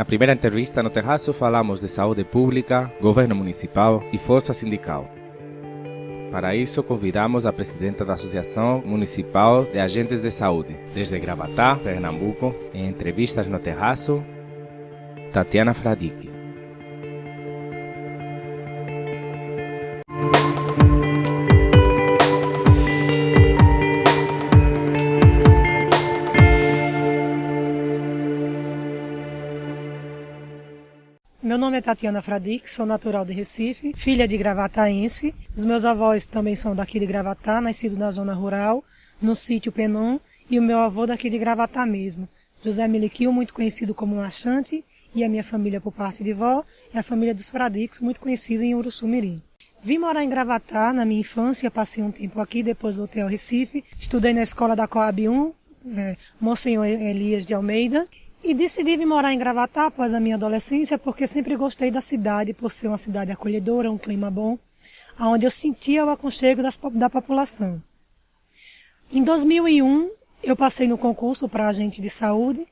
Na primeira entrevista no terraço falamos de saúde pública, governo municipal e força sindical. Para isso, convidamos a presidenta da Associação Municipal de Agentes de Saúde, desde Gravatá, Pernambuco, em entrevistas no terraço, Tatiana Fradique. Meu nome é Tatiana Fradique, sou natural de Recife, filha de gravataense. Os meus avós também são daqui de Gravatá, nascido na zona rural, no sítio Penon, e o meu avô daqui de Gravatá mesmo, José Miliquil, muito conhecido como Machante, e a minha família por parte de vó, e a família dos Fradiques, muito conhecido em Uruçumirim. Vim morar em Gravatá na minha infância, passei um tempo aqui, depois voltei ao Recife, estudei na escola da Coab 1, é, Monsenhor Elias de Almeida, e decidi vir morar em Gravatá após a minha adolescência porque sempre gostei da cidade, por ser uma cidade acolhedora, um clima bom, onde eu sentia o aconchego das, da população. Em 2001, eu passei no concurso para agente de saúde,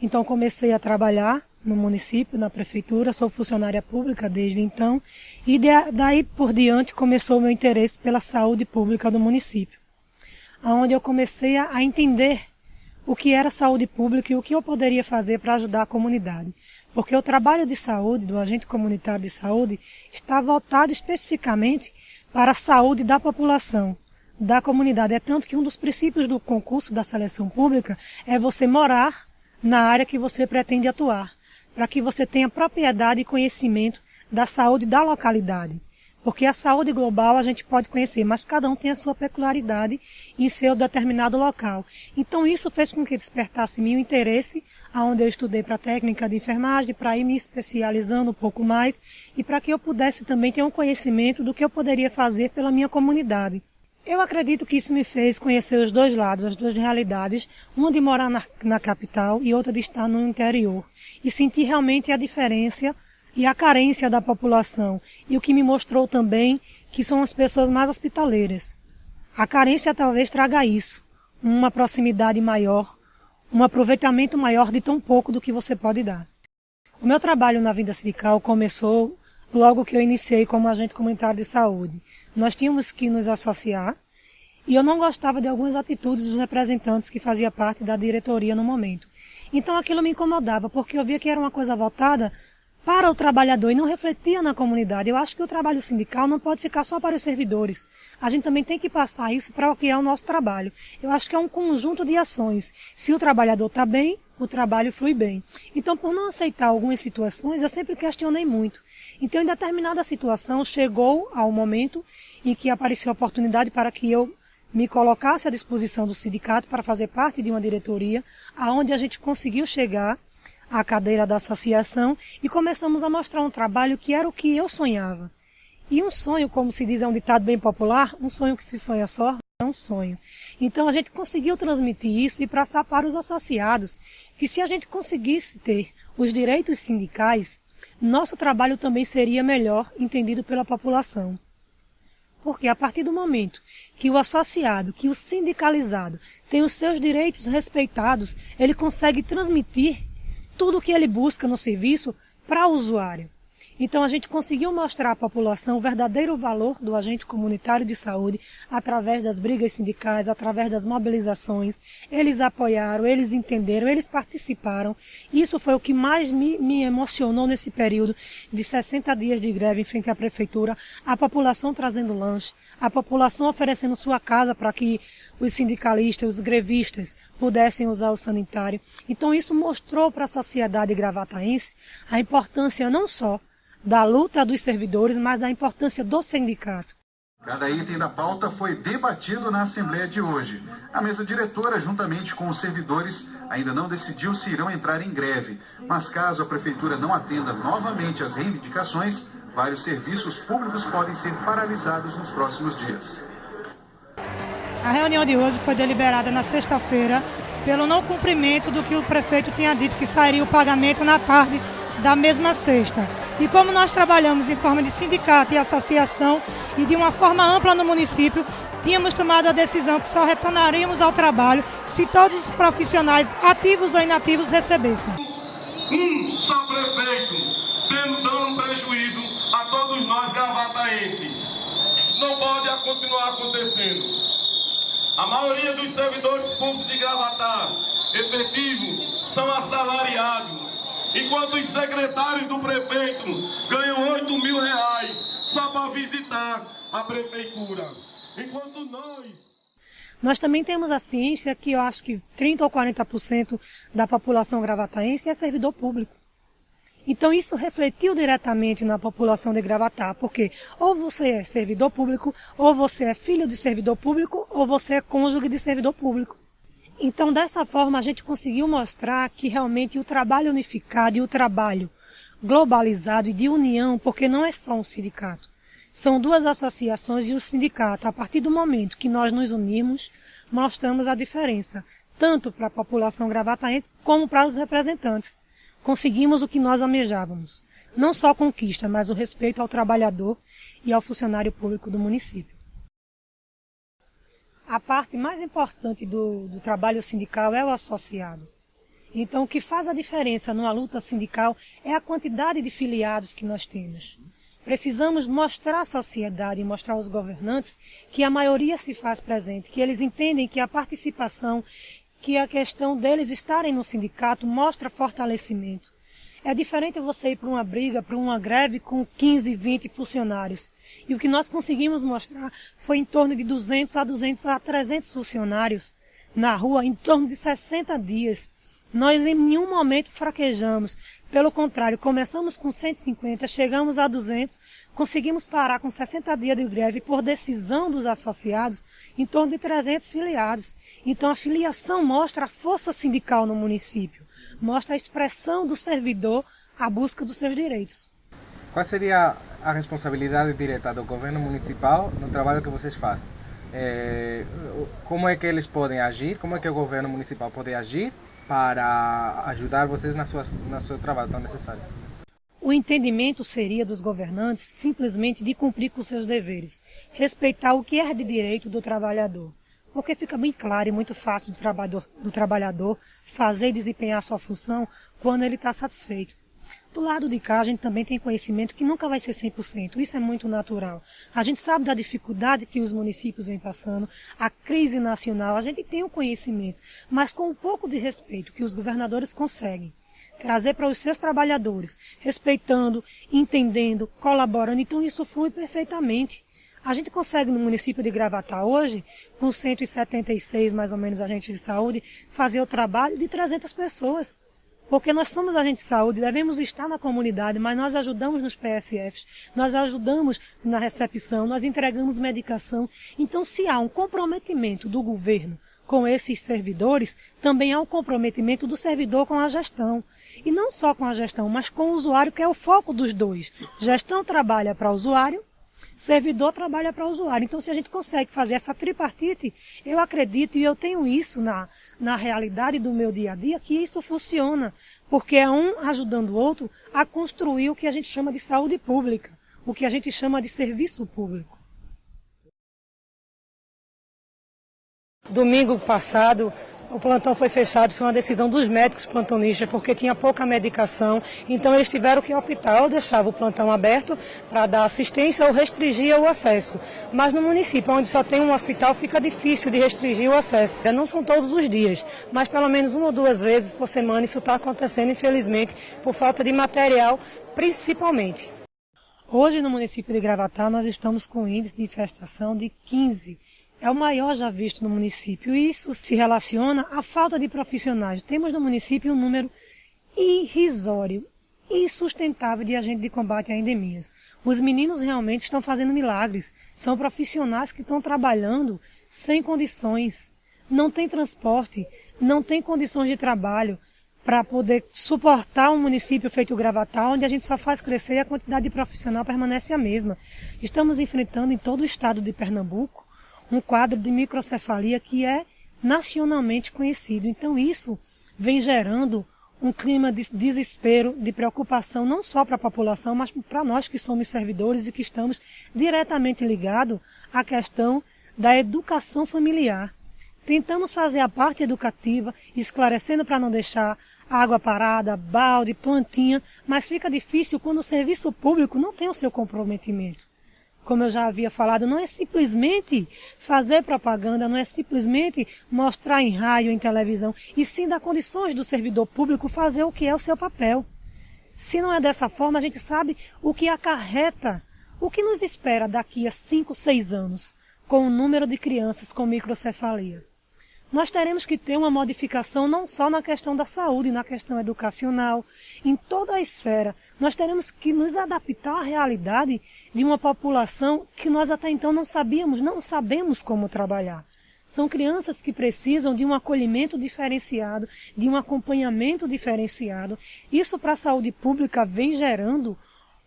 então comecei a trabalhar no município, na prefeitura, sou funcionária pública desde então, e daí por diante começou o meu interesse pela saúde pública do município, onde eu comecei a entender o que era saúde pública e o que eu poderia fazer para ajudar a comunidade. Porque o trabalho de saúde, do agente comunitário de saúde, está voltado especificamente para a saúde da população, da comunidade. É tanto que um dos princípios do concurso da seleção pública é você morar na área que você pretende atuar, para que você tenha propriedade e conhecimento da saúde da localidade. Porque a saúde global a gente pode conhecer, mas cada um tem a sua peculiaridade em seu determinado local. Então isso fez com que despertasse meu interesse, aonde eu estudei para técnica de enfermagem, para ir me especializando um pouco mais e para que eu pudesse também ter um conhecimento do que eu poderia fazer pela minha comunidade. Eu acredito que isso me fez conhecer os dois lados, as duas realidades, uma de morar na, na capital e outra de estar no interior, e sentir realmente a diferença e a carência da população. E o que me mostrou também que são as pessoas mais hospitaleiras. A carência talvez traga isso, uma proximidade maior, um aproveitamento maior de tão pouco do que você pode dar. O meu trabalho na vida sindical começou logo que eu iniciei como agente comunitário de saúde. Nós tínhamos que nos associar e eu não gostava de algumas atitudes dos representantes que fazia parte da diretoria no momento. Então aquilo me incomodava, porque eu via que era uma coisa voltada para o trabalhador e não refletia na comunidade. Eu acho que o trabalho sindical não pode ficar só para os servidores. A gente também tem que passar isso para o que é o nosso trabalho. Eu acho que é um conjunto de ações. Se o trabalhador está bem, o trabalho flui bem. Então, por não aceitar algumas situações, eu sempre questionei muito. Então, em determinada situação, chegou ao momento em que apareceu a oportunidade para que eu me colocasse à disposição do sindicato para fazer parte de uma diretoria, aonde a gente conseguiu chegar à cadeira da associação e começamos a mostrar um trabalho que era o que eu sonhava. E um sonho, como se diz, é um ditado bem popular, um sonho que se sonha só é um sonho. Então a gente conseguiu transmitir isso e passar para os associados que se a gente conseguisse ter os direitos sindicais, nosso trabalho também seria melhor entendido pela população. Porque a partir do momento que o associado, que o sindicalizado tem os seus direitos respeitados, ele consegue transmitir tudo o que ele busca no serviço para o usuário. Então a gente conseguiu mostrar à população o verdadeiro valor do agente comunitário de saúde através das brigas sindicais, através das mobilizações. Eles apoiaram, eles entenderam, eles participaram. Isso foi o que mais me, me emocionou nesse período de 60 dias de greve em frente à prefeitura, a população trazendo lanche, a população oferecendo sua casa para que os sindicalistas, os grevistas pudessem usar o sanitário. Então isso mostrou para a sociedade gravataense a importância não só da luta dos servidores, mas da importância do sindicato. Cada item da pauta foi debatido na Assembleia de hoje. A mesa diretora, juntamente com os servidores, ainda não decidiu se irão entrar em greve. Mas caso a Prefeitura não atenda novamente às reivindicações, vários serviços públicos podem ser paralisados nos próximos dias. A reunião de hoje foi deliberada na sexta-feira pelo não cumprimento do que o prefeito tinha dito que sairia o pagamento na tarde da mesma sexta. E como nós trabalhamos em forma de sindicato e associação e de uma forma ampla no município, tínhamos tomado a decisão que só retornaríamos ao trabalho se todos os profissionais, ativos ou inativos, recebessem. Um só prefeito, dando prejuízo a todos nós gravataenses. Isso não pode continuar acontecendo. A maioria dos servidores públicos de Gravatar, efetivo, são assalariados, enquanto os secretários do prefeito ganham 8 mil reais só para visitar a prefeitura. Enquanto nós nós também temos a ciência que eu acho que 30 ou 40% da população gravataense é servidor público. Então isso refletiu diretamente na população de Gravatar, porque ou você é servidor público, ou você é filho de servidor público, ou você é cônjuge de servidor público. Então dessa forma a gente conseguiu mostrar que realmente o trabalho unificado e o trabalho globalizado e de união, porque não é só um sindicato. São duas associações e o sindicato. A partir do momento que nós nos unimos, mostramos a diferença, tanto para a população gravataense como para os representantes. Conseguimos o que nós almejávamos. Não só a conquista, mas o respeito ao trabalhador e ao funcionário público do município. A parte mais importante do, do trabalho sindical é o associado. Então, o que faz a diferença numa luta sindical é a quantidade de filiados que nós temos. Precisamos mostrar à sociedade mostrar aos governantes que a maioria se faz presente, que eles entendem que a participação, que a questão deles estarem no sindicato mostra fortalecimento. É diferente você ir para uma briga, para uma greve com 15, 20 funcionários. E o que nós conseguimos mostrar foi em torno de 200 a 200 a 300 funcionários na rua em torno de 60 dias. Nós em nenhum momento fraquejamos. Pelo contrário, começamos com 150, chegamos a 200, conseguimos parar com 60 dias de greve por decisão dos associados, em torno de 300 filiados. Então a filiação mostra a força sindical no município, mostra a expressão do servidor à busca dos seus direitos. Qual seria a responsabilidade direta do governo municipal no trabalho que vocês fazem? É, como é que eles podem agir? Como é que o governo municipal pode agir para ajudar vocês na sua, no seu trabalho tão necessário. O entendimento seria dos governantes simplesmente de cumprir com seus deveres, respeitar o que é de direito do trabalhador, porque fica bem claro e muito fácil do trabalhador, do trabalhador fazer e desempenhar sua função quando ele está satisfeito. Do lado de cá, a gente também tem conhecimento que nunca vai ser 100%. Isso é muito natural. A gente sabe da dificuldade que os municípios vêm passando, a crise nacional, a gente tem o conhecimento, mas com um pouco de respeito que os governadores conseguem trazer para os seus trabalhadores, respeitando, entendendo, colaborando. Então isso flui perfeitamente. A gente consegue no município de Gravatá hoje, com 176 mais ou menos agentes de saúde, fazer o trabalho de 300 pessoas. Porque nós somos agentes de saúde, devemos estar na comunidade, mas nós ajudamos nos PSFs, nós ajudamos na recepção, nós entregamos medicação. Então, se há um comprometimento do governo com esses servidores, também há um comprometimento do servidor com a gestão. E não só com a gestão, mas com o usuário, que é o foco dos dois. Gestão trabalha para o usuário, servidor trabalha para o usuário. Então, se a gente consegue fazer essa tripartite, eu acredito e eu tenho isso na, na realidade do meu dia a dia, que isso funciona. Porque é um ajudando o outro a construir o que a gente chama de saúde pública, o que a gente chama de serviço público. Domingo passado, o plantão foi fechado, foi uma decisão dos médicos plantonistas, porque tinha pouca medicação, então eles tiveram que optar, ou deixava o plantão aberto para dar assistência ou restringir o acesso. Mas no município, onde só tem um hospital, fica difícil de restringir o acesso. Não são todos os dias, mas pelo menos uma ou duas vezes por semana isso está acontecendo, infelizmente, por falta de material, principalmente. Hoje no município de Gravatá nós estamos com índice de infestação de 15 é o maior já visto no município. E isso se relaciona à falta de profissionais. Temos no município um número irrisório, insustentável de agentes de combate a endemias. Os meninos realmente estão fazendo milagres. São profissionais que estão trabalhando sem condições. Não tem transporte, não tem condições de trabalho para poder suportar um município feito Gravatar, onde a gente só faz crescer e a quantidade de profissional permanece a mesma. Estamos enfrentando em todo o estado de Pernambuco um quadro de microcefalia que é nacionalmente conhecido. Então isso vem gerando um clima de desespero, de preocupação, não só para a população, mas para nós que somos servidores e que estamos diretamente ligados à questão da educação familiar. Tentamos fazer a parte educativa, esclarecendo para não deixar água parada, balde, plantinha, mas fica difícil quando o serviço público não tem o seu comprometimento. Como eu já havia falado, não é simplesmente fazer propaganda, não é simplesmente mostrar em rádio, em televisão, e sim dar condições do servidor público fazer o que é o seu papel. Se não é dessa forma, a gente sabe o que acarreta, o que nos espera daqui a 5, 6 anos, com o número de crianças com microcefalia nós teremos que ter uma modificação não só na questão da saúde, na questão educacional, em toda a esfera. Nós teremos que nos adaptar à realidade de uma população que nós até então não sabíamos, não sabemos como trabalhar. São crianças que precisam de um acolhimento diferenciado, de um acompanhamento diferenciado. Isso para a saúde pública vem gerando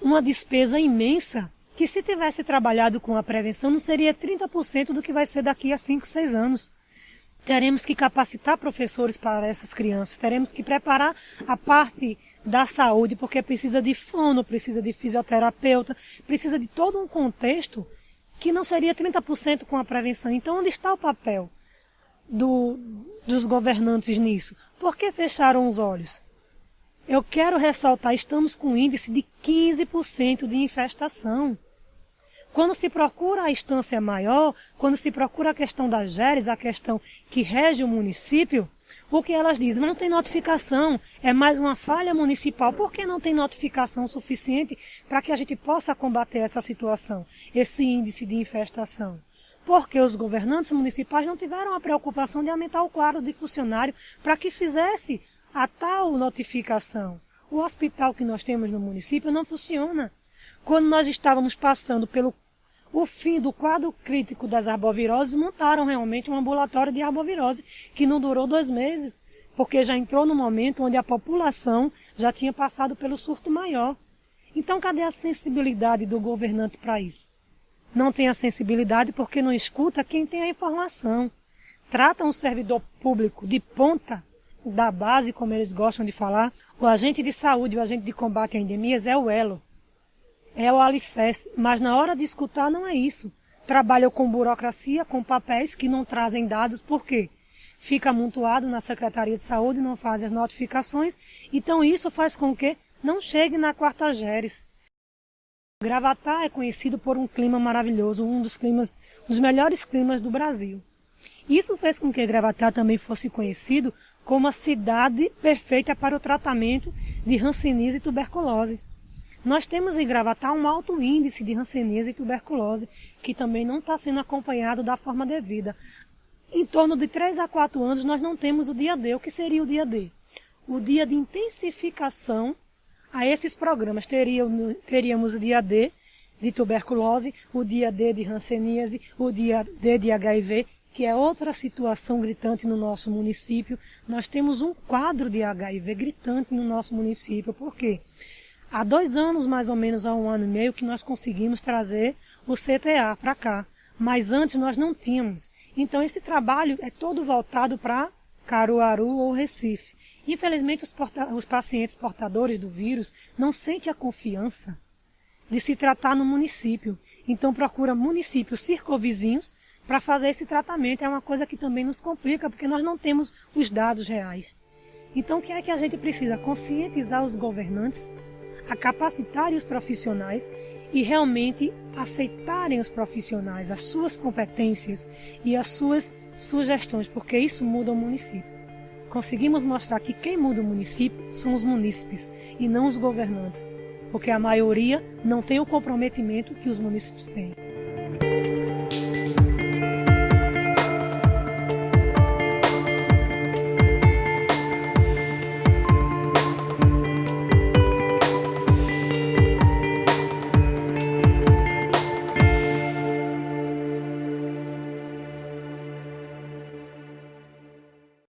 uma despesa imensa que se tivesse trabalhado com a prevenção não seria 30% do que vai ser daqui a 5, 6 anos. Teremos que capacitar professores para essas crianças, teremos que preparar a parte da saúde, porque precisa de fono, precisa de fisioterapeuta, precisa de todo um contexto que não seria 30% com a prevenção. Então, onde está o papel do, dos governantes nisso? Por que fecharam os olhos? Eu quero ressaltar, estamos com um índice de 15% de infestação. Quando se procura a instância maior, quando se procura a questão das GERES, a questão que rege o município, o que elas dizem? Não tem notificação, é mais uma falha municipal. Por que não tem notificação suficiente para que a gente possa combater essa situação, esse índice de infestação? Porque os governantes municipais não tiveram a preocupação de aumentar o quadro de funcionário para que fizesse a tal notificação. O hospital que nós temos no município não funciona. Quando nós estávamos passando pelo o fim do quadro crítico das arboviroses, montaram realmente um ambulatório de arbovirose, que não durou dois meses, porque já entrou no momento onde a população já tinha passado pelo surto maior. Então, cadê a sensibilidade do governante para isso? Não tem a sensibilidade porque não escuta quem tem a informação. Trata um servidor público de ponta, da base, como eles gostam de falar. O agente de saúde, o agente de combate a endemias é o elo é o alicerce, mas na hora de escutar não é isso. Trabalham com burocracia, com papéis que não trazem dados, por quê? Fica amontoado na Secretaria de Saúde, não faz as notificações, então isso faz com que não chegue na quarta Geres. Gravatá é conhecido por um clima maravilhoso, um dos climas, um dos melhores climas do Brasil. Isso fez com que Gravatá também fosse conhecido como a cidade perfeita para o tratamento de ranceníase e tuberculose. Nós temos em Gravatar um alto índice de hanseníase e tuberculose, que também não está sendo acompanhado da forma devida. Em torno de 3 a 4 anos nós não temos o dia D. O que seria o dia D? O dia de intensificação a esses programas. Teríamos, o dia D de tuberculose, o dia D de hanseníase, o dia D de HIV, que é outra situação gritante no nosso município. Nós temos um quadro de HIV gritante no nosso município. Por quê? Há dois anos, mais ou menos, há um ano e meio, que nós conseguimos trazer o CTA para cá. Mas antes nós não tínhamos. Então esse trabalho é todo voltado para Caruaru ou Recife. Infelizmente os, os pacientes portadores do vírus não sentem a confiança de se tratar no município. Então procura municípios circovizinhos para fazer esse tratamento. É uma coisa que também nos complica, porque nós não temos os dados reais. Então o que é que a gente precisa? Conscientizar os governantes a capacitarem os profissionais e realmente aceitarem os profissionais, as suas competências e as suas sugestões, porque isso muda o município. Conseguimos mostrar que quem muda o município são os munícipes e não os governantes, porque a maioria não tem o comprometimento que os municípios têm.